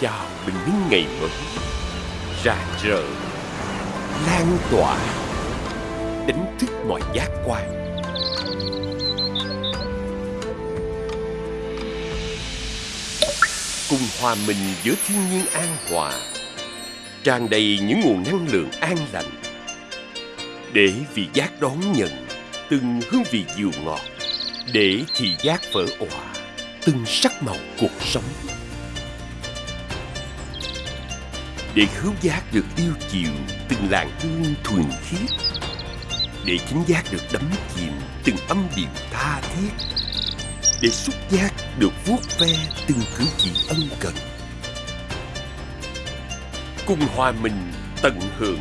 chào bình minh ngày mới. Rạng rỡ, lan tỏa, đánh thức mọi giác quan. Cùng hòa mình giữa thiên nhiên an hòa, tràn đầy những nguồn năng lượng an lành. Để vị giác đón nhận từng hương vị dịu ngọt, để thị giác vỡ òa từng sắc màu cuộc sống. Để khứu giác được yêu chiều từng làn hương thuần khiết. Để chính giác được đắm chìm từng âm điệu tha thiết. Để xúc giác được vuốt ve từng cử chỉ ân cần. Cùng hòa mình tận hưởng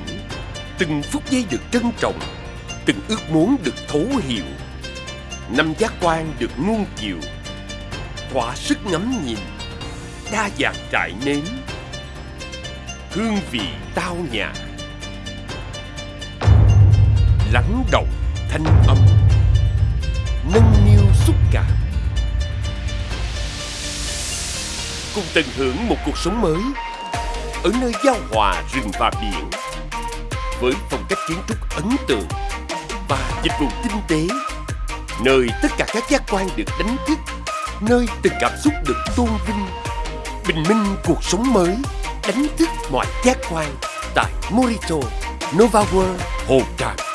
từng phút giây được trân trọng, từng ước muốn được thấu hiểu. Năm giác quan được nuông chiều, thỏa sức ngắm nhìn đa dạng trải nếm hương vị tao nhã. Lắng động thanh âm. Nâng niu xúc cảm. Cùng tận hưởng một cuộc sống mới ở nơi giao hòa rừng và biển với phong cách kiến trúc ấn tượng và dịch vụ tinh tế nơi tất cả các giác quan được đánh thức, nơi từng cảm xúc được tôn vinh, bình minh cuộc sống mới đánh thức mọi giác quan tại Morito Nova World Hồ Tràm.